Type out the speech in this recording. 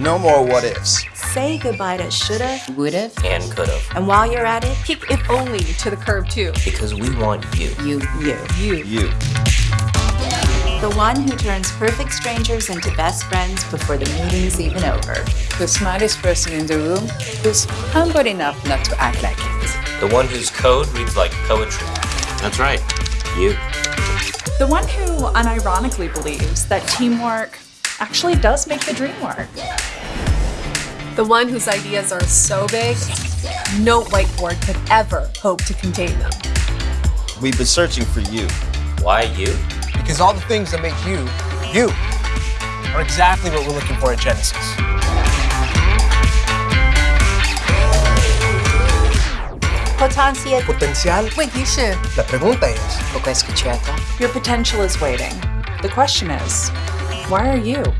No more what ifs. Say goodbye to shoulda, Would've. And could've. and while you're at it, Kick if only to the curb too. Because we want you. You. you. You. You. The one who turns perfect strangers into best friends before the meeting's even over. The smartest person in the room who's humble enough not to act like it. The one whose code reads like poetry. That's right. You. The one who unironically believes that teamwork actually does make the dream work. The one whose ideas are so big, no whiteboard could ever hope to contain them. We've been searching for you. Why you? Because all the things that make you, you, are exactly what we're looking for at Genesis. Potencia, Potencial. Wait, you should. La pregunta es, Poco escuchata. your potential is waiting. The question is, why are you?